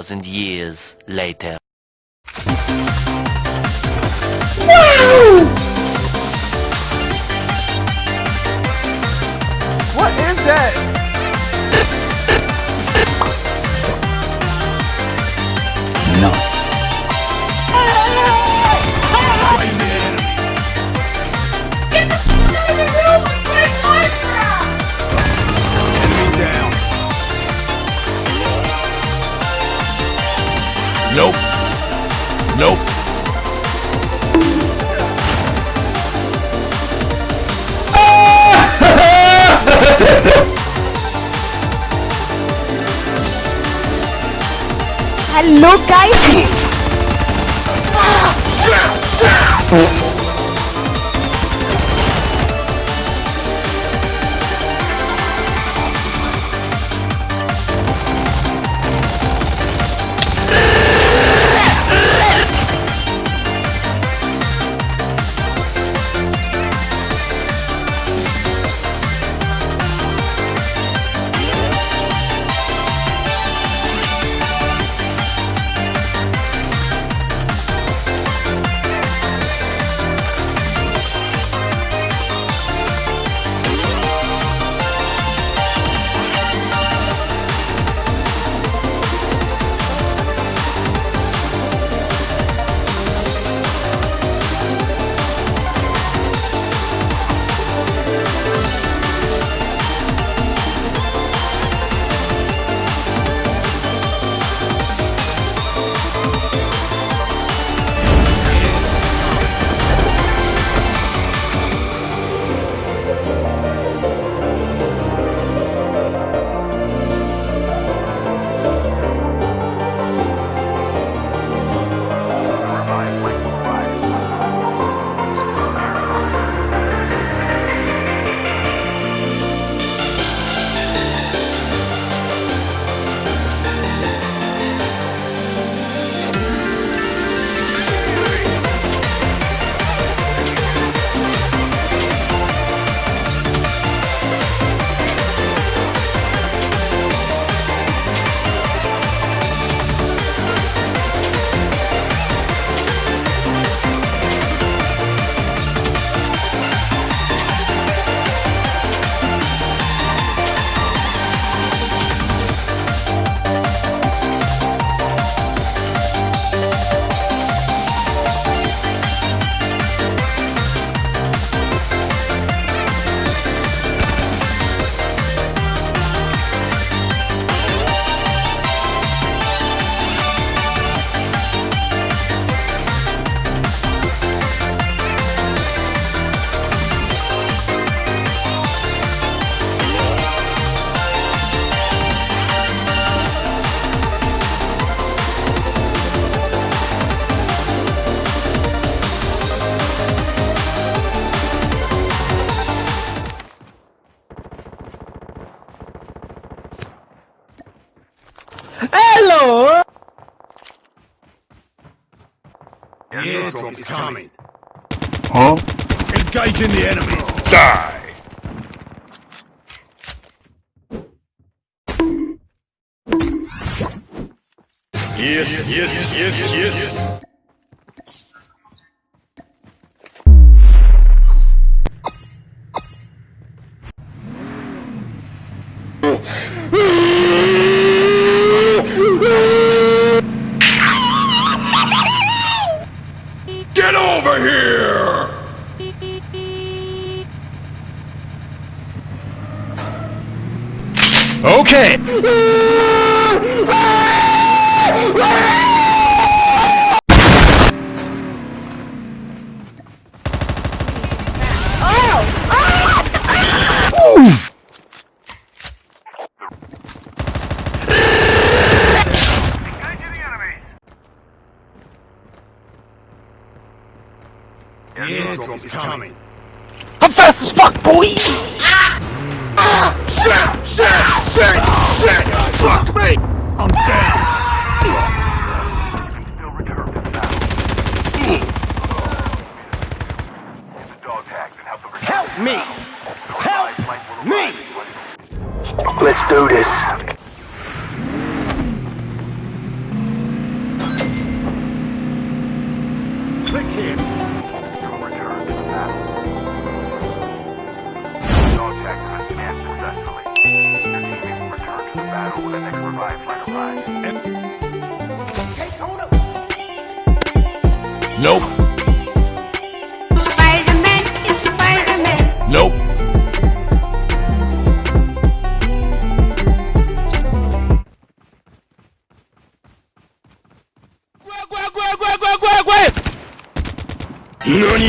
2,000 years later. Nope. Hello guys. Ah! Ah! Ah! The airdrop is coming. Huh? Engaging the enemy. Die! Yes, yes, yes, yes. Get Okay. The airdrop is coming. I'm fast as fuck, boy. Shit! Shit! Shit! Shit! Fuck me! I'm down. Help me. Help me. Let's do this. Nope. Spider-Man is Spider-Man. Nope. What